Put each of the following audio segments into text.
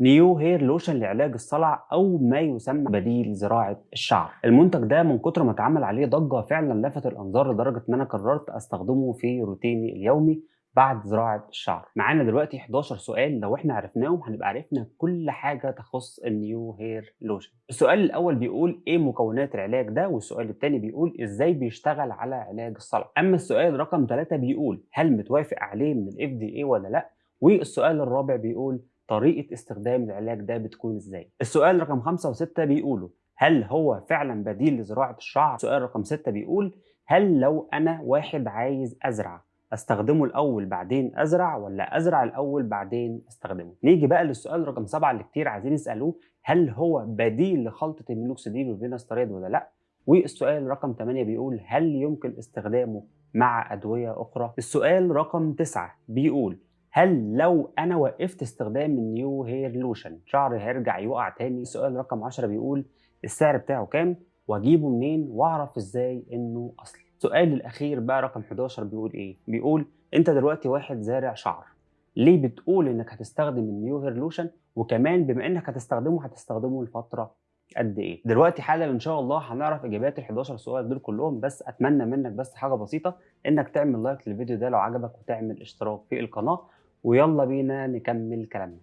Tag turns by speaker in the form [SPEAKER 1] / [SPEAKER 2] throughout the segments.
[SPEAKER 1] New Hair Lotion لعلاج الصلع أو ما يسمى بديل زراعة الشعر. المنتج ده من كتر ما اتعمل عليه ضجة فعلا لفت الأنظار لدرجة إن أنا قررت أستخدمه في روتيني اليومي بعد زراعة الشعر. معانا دلوقتي 11 سؤال لو إحنا عرفناهم هنبقى عرفنا كل حاجة تخص ال New Hair Lotion. السؤال الأول بيقول إيه مكونات العلاج ده؟ والسؤال الثاني بيقول إزاي بيشتغل على علاج الصلع؟ أما السؤال رقم 3 بيقول هل متوافق عليه من ال FDA ولا لأ؟ والسؤال الرابع بيقول طريقة استخدام العلاج ده بتكون إزاي؟ السؤال رقم 5 و6 بيقولوا هل هو فعلا بديل لزراعة الشعر؟ السؤال رقم 6 بيقول هل لو أنا واحد عايز أزرع أستخدمه الأول بعدين أزرع ولا أزرع الأول بعدين أستخدمه؟ نيجي بقى للسؤال رقم 7 اللي كتير عايزين يسألوه هل هو بديل لخلطة المينوكسيديل والفيناستريد ولا لأ؟ والسؤال رقم 8 بيقول هل يمكن استخدامه مع أدوية أخرى؟ السؤال رقم 9 بيقول هل لو أنا وقفت استخدام ال New Hair Lotion شعري هيرجع يقع تاني؟ السؤال رقم 10 بيقول السعر بتاعه كام؟ وأجيبه منين؟ وأعرف إزاي إنه أصلي؟ السؤال الأخير بقى رقم 11 بيقول إيه؟ بيقول أنت دلوقتي واحد زارع شعر ليه بتقول إنك هتستخدم ال New Hair Lotion؟ وكمان بما إنك هتستخدمه هتستخدمه لفترة قد إيه؟ دلوقتي حالا إن شاء الله هنعرف إجابات ال 11 سؤال دول كلهم بس أتمنى منك بس حاجة بسيطة إنك تعمل لايك للفيديو ده لو عجبك وتعمل اشتراك في القناة ويلا بينا نكمل كلامنا.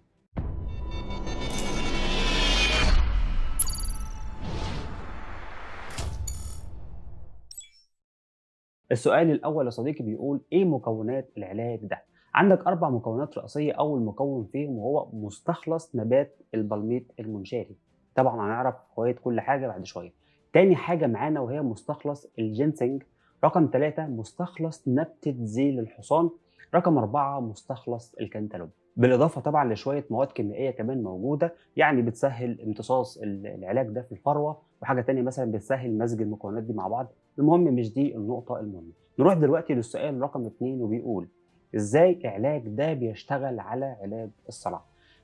[SPEAKER 1] السؤال الأول يا صديقي بيقول إيه مكونات العلاج ده؟ عندك أربع مكونات رئيسية أول مكون فيهم وهو مستخلص نبات البلميط المنشاري طبعا هنعرف فوائد كل حاجة بعد شوية. تاني حاجة معانا وهي مستخلص الجينسنج رقم ثلاثة مستخلص نبتة ذيل الحصان. رقم أربعة مستخلص الكنتالوب. بالإضافة طبعا لشوية مواد كيميائية كمان موجودة يعني بتسهل امتصاص العلاج ده في الفروة وحاجة تانية مثلا بتسهل مزج المكونات دي مع بعض. المهم مش دي النقطة المهمة. نروح دلوقتي للسؤال رقم اتنين وبيقول إزاي العلاج ده بيشتغل على علاج الصلع؟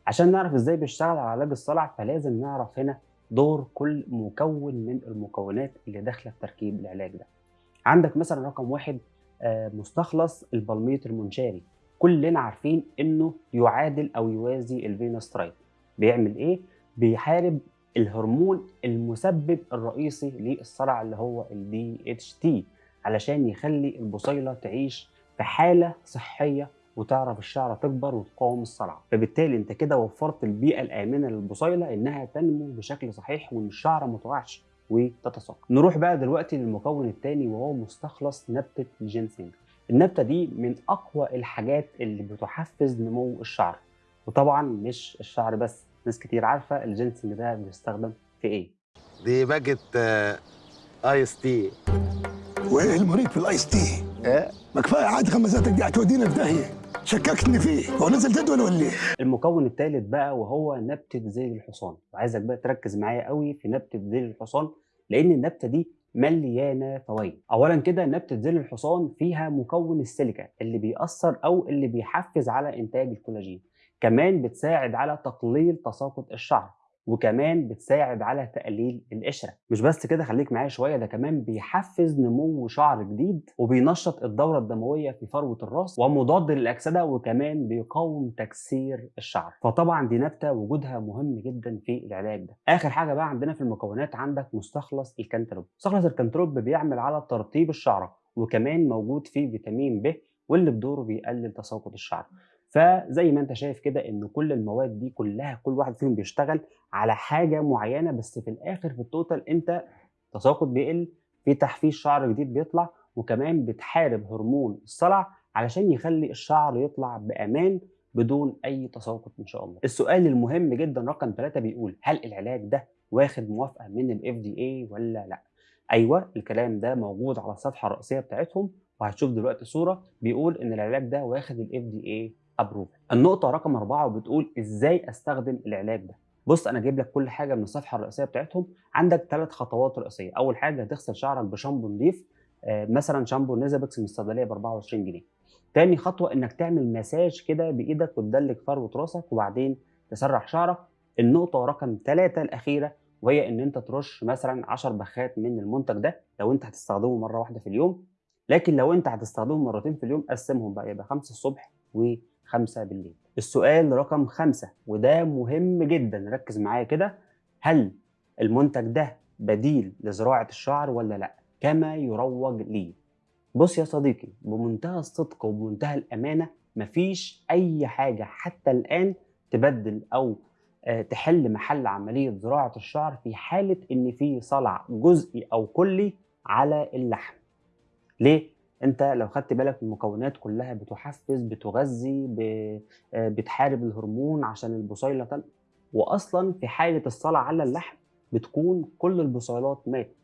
[SPEAKER 1] عشان نعرف إزاي بيشتغل على علاج الصلع فلازم نعرف هنا دور كل مكون من المكونات اللي داخلة في تركيب العلاج ده. عندك مثلا رقم واحد مستخلص البلميط المنشاري. كلنا عارفين إنه يعادل أو يوازي الفينوسترايد بيعمل إيه؟ بيحارب الهرمون المسبب الرئيسي للصلع اللي هو ال DHT علشان يخلي البصيلة تعيش في حالة صحية وتعرف الشعرة تكبر وتقاوم الصلع. فبالتالي أنت كده وفرت البيئة الآمنة للبصيلة إنها تنمو بشكل صحيح وإن الشعره ما وتتساقط. نروح بقى دلوقتي للمكون الثاني وهو مستخلص نبتة الجينسينج النبتة دي من أقوى الحاجات اللي بتحفز نمو الشعر. وطبعا مش الشعر بس ناس كتير عارفة الجينسنج ده بيستخدم في إيه.
[SPEAKER 2] دي باجت آه، آيس تي.
[SPEAKER 3] وإيه المريض في الآيس تي؟
[SPEAKER 2] إيه؟
[SPEAKER 3] ما كفاية عاد غمزاتك دي هتودينا في داهية. شككتني فيه. هو نزل جدول ولا إيه؟
[SPEAKER 1] المكون الثالث بقى وهو نبتة ذيل الحصان. وعايزك بقى تركز معايا قوي في نبتة ذيل الحصان لأن النبتة دي مليانة فوائد. اولا كده نبتة ذيل الحصان فيها مكون السيليكا اللي بيأثر أو اللي بيحفز على إنتاج الكولاجين. كمان بتساعد على تقليل تساقط الشعر. وكمان بتساعد على تقليل القشرة. مش بس كده خليك معايا شوية ده كمان بيحفز نمو شعر جديد وبينشط الدورة الدموية في فروة الراس ومضاد للأكسدة وكمان بيقاوم تكسير الشعر. فطبعا دي نبتة وجودها مهم جدا في العلاج ده. آخر حاجة بقى عندنا في المكونات عندك مستخلص الكنتالوب مستخلص الكنتالوب بيعمل على ترطيب الشعرة وكمان موجود فيه فيتامين ب واللي بدوره بيقلل تساقط الشعر. فزي ما انت شايف كده إن كل المواد دي كلها كل واحد فيهم بيشتغل على حاجة معينة بس في الآخر في ال total أنت تساقط بيقل في تحفيز شعر جديد بيطلع وكمان بتحارب هرمون الصلع علشان يخلي الشعر يطلع بأمان بدون أي تساقط إن شاء الله. السؤال المهم جدا رقم ثلاثة بيقول هل العلاج ده واخد موافقة من ال FDA ولا لأ؟ أيوه الكلام ده موجود على الصفحة الرئيسية بتاعتهم وهتشوف دلوقتي صورة بيقول إن العلاج ده واخد ال FDA approve النقطة رقم أربعة وبتقول إزاي أستخدم العلاج ده. بص أنا جايب لك كل حاجة من الصفحة الرئيسية بتاعتهم. عندك ثلاث خطوات رئيسية. أول حاجة هتغسل شعرك بشامبو نضيف آه مثلا شامبو نيزابكس من الصيدلية ب 24 جنيه. تاني خطوة إنك تعمل مساج كده بإيدك وتدلك فروة راسك وبعدين تسرح شعرك. النقطة رقم ثلاثة الأخيرة وهي إن أنت ترش مثلا 10 بخات من المنتج ده لو أنت هتستخدمه مرة واحدة في اليوم. لكن لو أنت هتستخدمه مرتين في اليوم قسمهم بقى. يبقى 5 الصبح و 5 بالليل. السؤال رقم خمسة وده مهم جدا. ركز معايا كده. هل المنتج ده بديل لزراعة الشعر ولا لأ؟ كما يروج ليه بص يا صديقي بمنتهى الصدق وبمنتهى الأمانة مفيش أي حاجة حتى الآن تبدل أو آه، تحل محل عملية زراعة الشعر في حالة إن في صلع جزئي أو كلي على اللحم. ليه؟ انت لو خدت بالك المكونات كلها بتحفز بتغذي آه، بتحارب الهرمون عشان البصيلة تن... واصلا في حالة الصلع على اللحم بتكون كل البصيلات ماتت.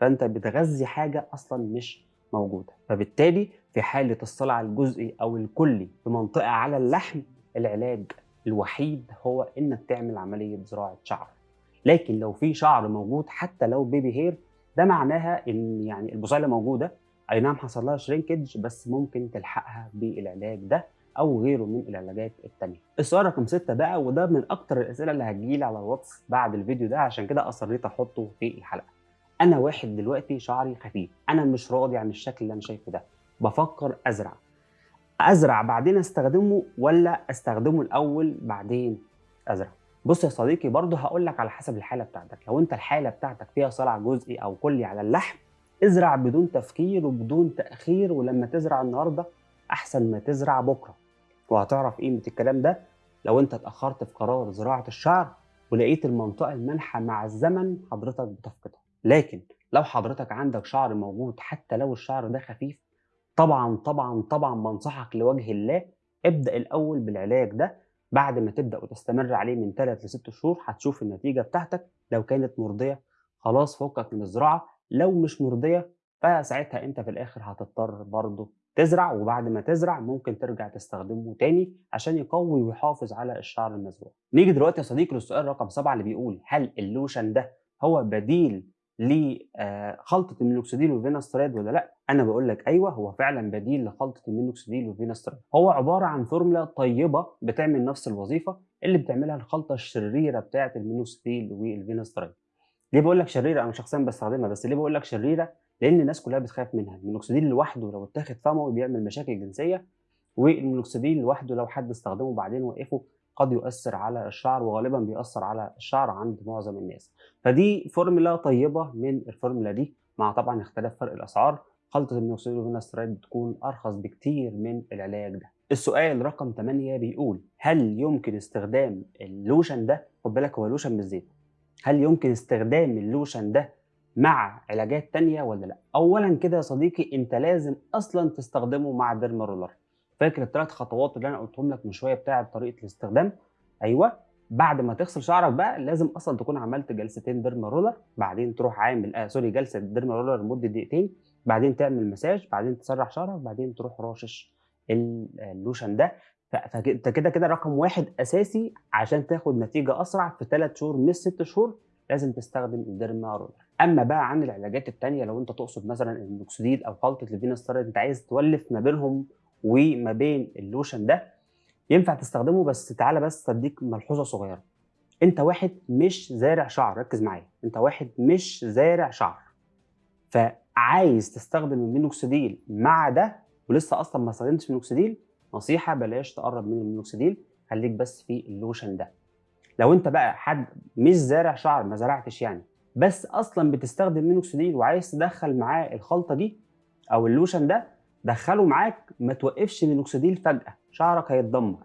[SPEAKER 1] فأنت بتغذي حاجة أصلا مش موجودة. فبالتالي في حالة الصلع الجزئي أو الكلي في منطقة على اللحم العلاج الوحيد هو إنك تعمل عملية زراعة شعر. لكن لو في شعر موجود حتى لو baby hair ده معناها إن يعني البصيلة موجودة أي نعم حصل لها shrinkage بس ممكن تلحقها بالعلاج ده أو غيره من العلاجات التانية. السؤال رقم ستة بقى وده من أكتر الأسئلة اللي هتجيلي على الواتس بعد الفيديو ده عشان كده أصريت أحطه في الحلقة. أنا واحد دلوقتي شعري خفيف أنا مش راضي عن الشكل اللي أنا شايفه ده. بفكر أزرع. أزرع بعدين أستخدمه ولا أستخدمه الأول بعدين أزرع؟ بص يا صديقي برضه هقول لك على حسب الحالة بتاعتك. لو أنت الحالة بتاعتك فيها صلع جزئي أو كلي على اللحم ازرع بدون تفكير وبدون تأخير ولما تزرع النهارده أحسن ما تزرع بكرة. وهتعرف قيمة الكلام ده لو أنت اتأخرت في قرار زراعة الشعر ولقيت المنطقة المالحه مع الزمن حضرتك بتفقدها. لكن لو حضرتك عندك شعر موجود حتى لو الشعر ده خفيف طبعا طبعا طبعا بنصحك لوجه الله ابدأ الأول بالعلاج ده. بعد ما تبدأ وتستمر عليه من 3 ل 6 شهور هتشوف النتيجة بتاعتك. لو كانت مرضية خلاص فكك من الزراعة. لو مش مرضية فساعتها أنت في الآخر هتضطر برضه تزرع وبعد ما تزرع ممكن ترجع تستخدمه تاني عشان يقوي ويحافظ على الشعر المزروع. نيجي دلوقتي يا صديقي للسؤال رقم سبعة اللي بيقول هل اللوشن ده هو بديل لخلطة المينوكسيديل والفيناستريد ولا لأ؟ أنا بقول لك أيوه هو فعلا بديل لخلطة المينوكسيديل والفيناستريد. هو عبارة عن فورمولا طيبة بتعمل نفس الوظيفة اللي بتعملها الخلطة الشريرة بتاعة المينوكسيديل والفيناستريد. ليه بقول لك شريرة؟ أنا شخصيا بستخدمها بس ليه بقول لك شريرة؟ لأن الناس كلها بتخاف منها. المينوكسيديل لوحده لو اتاخد فموي بيعمل مشاكل جنسية والمينوكسيديل لوحده لو حد استخدمه بعدين وقفه قد يؤثر على الشعر وغالبا بيأثر على الشعر عند معظم الناس. فدي فورمولا طيبة من الفورمولا دي. مع طبعا اختلاف فرق الأسعار خلطة المينوكسيديل والفيناستريد بتكون أرخص بكتير من العلاج ده. السؤال رقم 8 بيقول هل يمكن استخدام اللوشن ده؟ خد بالك هو لوشن بالزيت. هل يمكن استخدام اللوشن ده مع علاجات تانية ولا لا؟ أولا كده يا صديقي أنت لازم أصلا تستخدمه مع derma roller. فاكر الثلاث خطوات اللي أنا قلتهم لك من شوية بتاعة طريقة الاستخدام؟ أيوه بعد ما تغسل شعرك بقى لازم أصلا تكون عملت جلستين derma roller بعدين تروح عامل آه sorry جلسة derma roller لمدة دقيقتين بعدين تعمل مساج بعدين تسرح شعرك بعدين تروح راشش اللوشن ده فانت كده كده رقم واحد أساسي عشان تاخد نتيجة أسرع في ثلاث شهور مش ست شهور لازم تستخدم ال derma roller أما بقى عن العلاجات التانية لو أنت تقصد مثلا المينوكسيديل أو خلطه الفيناستريد أنت عايز تولف ما بينهم وما بين اللوشن ده ينفع تستخدمه بس تعالى بس أديك ملحوظة صغيرة. أنت واحد مش زارع شعر ركز معايا. أنت واحد مش زارع شعر فعايز تستخدم المينوكسيديل مع ده ولسه أصلا ما استخدمتش مينوكسيديل نصيحة بلاش تقرب من المينوكسيديل خليك بس في اللوشن ده. لو انت بقى حد مش زارع شعر ما زرعتش يعني بس أصلا بتستخدم مينوكسيديل وعايز تدخل معاه الخلطة دي أو اللوشن ده دخله معاك ما توقفش مينوكسيديل فجأة شعرك هيتدمر.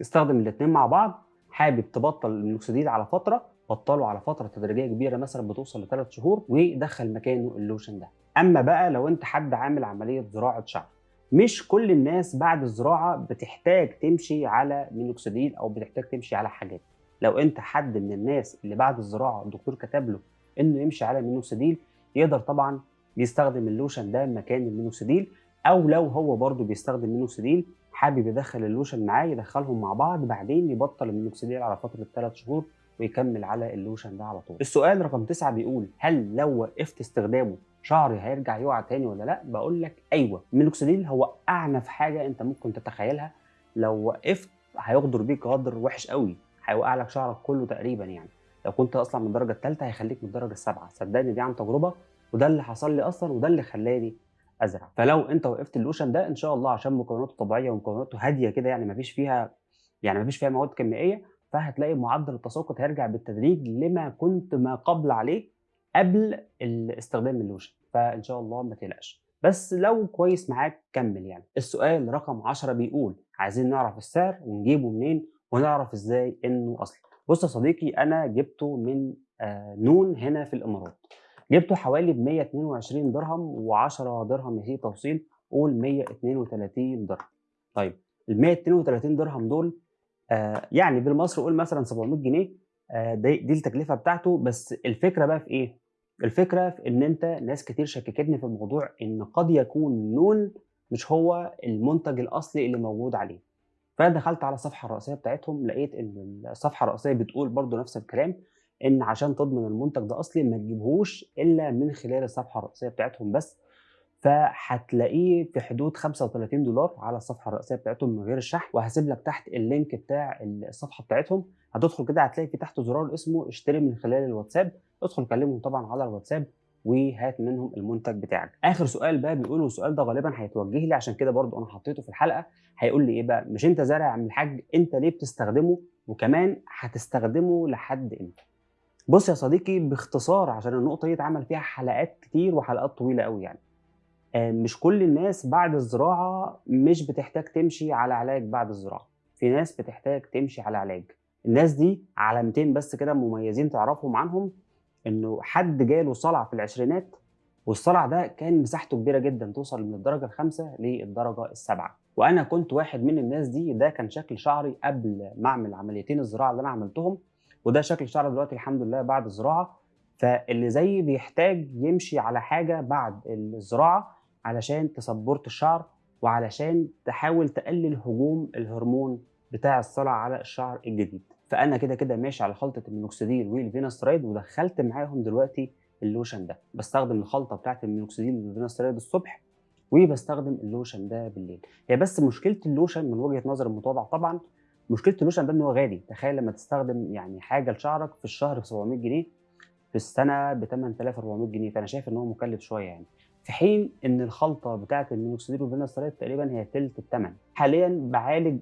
[SPEAKER 1] استخدم الاثنين مع بعض حابب تبطل المينوكسيديل على فترة بطله على فترة تدريجية كبيرة مثلا بتوصل لثلاث شهور ودخل مكانه اللوشن ده. أما بقى لو انت حد عامل عملية زراعة شعر مش كل الناس بعد الزراعة بتحتاج تمشي على مينوكسيديل أو بتحتاج تمشي على حاجات لو أنت حد من الناس اللي بعد الزراعة الدكتور كتب له إنه يمشي على مينوكسيديل يقدر طبعا يستخدم اللوشن ده مكان المينوكسيديل أو لو هو برضه بيستخدم مينوكسيديل حابب يدخل اللوشن معاه يدخلهم مع بعض بعدين يبطل المينوكسيديل على فترة 3 شهور ويكمل على اللوشن ده على طول. السؤال رقم 9 بيقول هل لو وقفت استخدامه شعري هيرجع يقع تاني ولا لا؟ بقول لك أيوه، المينوكسيديل هو أعنف حاجة أنت ممكن تتخيلها لو وقفت هيغدر بيك غدر وحش قوي، هيوقع لك شعرك كله تقريبا يعني. لو كنت أصلا من الدرجة الثالثه هيخليك من الدرجة السابعة، صدقني دي عن تجربة وده اللي حصل لي أصلا وده اللي خلاني أزرع فلو أنت وقفت اللوشن ده إن شاء الله عشان مكوناته طبيعية ومكوناته هادية كده يعني مفيش فيها يعني مفيش فيها مواد كيميائية فهتلاقي معدل التساقط هيرجع بالتدريج لما كنت ما قبل عليه قبل استخدام اللوشن فإن شاء الله ما تقلقش. بس لو كويس معاك كمل يعني. السؤال رقم 10 بيقول عايزين نعرف السعر ونجيبه منين ونعرف إزاي إنه أصلي. بص يا صديقي أنا جبته من آه نون هنا في الإمارات. جبته حوالي ب 122 درهم و10 درهم هي توصيل قول 132 درهم. طيب ال 132 درهم دول آه يعني بالمصري قول مثلا 700 جنيه آه دي, دي التكلفة بتاعته. بس الفكرة بقى في إيه؟ الفكرة في إن أنت ناس كتير شككتني في الموضوع إن قد يكون نون مش هو المنتج الأصلي اللي موجود عليه. فأنا دخلت على الصفحه الرئيسيه بتاعتهم لقيت إن الصفحة الرئيسية بتقول برضو نفس الكلام إن عشان تضمن المنتج ده أصلي ما تجيبهوش إلا من خلال الصفحة الرئيسية بتاعتهم بس. فهتلاقيه في حدود 35 دولار على الصفحة الرئيسية بتاعتهم من غير الشحن. وهسيب لك تحت اللينك بتاع الصفحة بتاعتهم. هتدخل كده هتلاقي في تحت زرار اسمه اشتري من خلال الواتساب. ادخل كلمهم طبعا على الواتساب وهات منهم المنتج بتاعك. آخر سؤال بقى بيقولوا السؤال ده غالبا هيتوجه لي عشان كده برضو أنا حطيته في الحلقة. هيقول لي إيه بقى؟ مش أنت زارع يا عم الحاج أنت ليه بتستخدمه؟ وكمان هتستخدمه لحد إمتى؟ بص يا صديقي باختصار عشان النقطة دي اتعمل فيها حلقات كتير وحلقات طويلة قوي يعني. مش كل الناس بعد الزراعة مش بتحتاج تمشي على علاج بعد الزراعة. في ناس بتحتاج تمشي على علاج. الناس دي علامتين بس كده مميزين تعرفهم عنهم إنه حد جاله صلع في العشرينات والصلع ده كان مساحته كبيرة جدا توصل من الدرجة الخامسة للدرجة السابعة. وأنا كنت واحد من الناس دي ده كان شكل شعري قبل ما أعمل عمليتين الزراعة اللي أنا عملتهم وده شكل شعري دلوقتي الحمد لله بعد الزراعة. فاللي زيي بيحتاج يمشي على حاجة بعد الزراعة علشان تسبورت الشعر وعلشان تحاول تقلل هجوم الهرمون بتاع الصلع على الشعر الجديد. فأنا كده كده ماشي على خلطة المينوكسيديل والفيناسترايد ودخلت معاهم دلوقتي اللوشن ده. بستخدم الخلطة بتاعت المينوكسيديل والفيناسترايد الصبح وبستخدم اللوشن ده بالليل. هي بس مشكلة اللوشن من وجهة نظر المتواضع طبعا مشكلة اللوشن ده إن هو غالي. تخيل لما تستخدم يعني حاجة لشعرك في الشهر ب 700 جنيه في السنة ب 8400 جنيه. فأنا شايف إن هو مكلف شوية يعني. في حين إن الخلطة بتاعه المينوكسيديل والفيناسترايد تقريبا هي تلت الثمن حاليا بعالج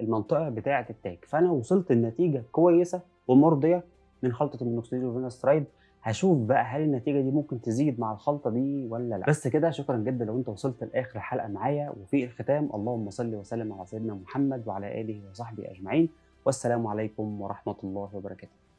[SPEAKER 1] المنطقة بتاعة التاج. فأنا وصلت لنتيجه كويسة ومرضية من خلطة المينوكسيديل والفيناسترايد هشوف بقى هل النتيجة دي ممكن تزيد مع الخلطة دي ولا لأ. بس كده شكرا جدا لو أنت وصلت لآخر الحلقة معايا. وفي الختام اللهم صل وسلم على سيدنا محمد وعلى آله وصحبه أجمعين. والسلام عليكم ورحمة الله وبركاته.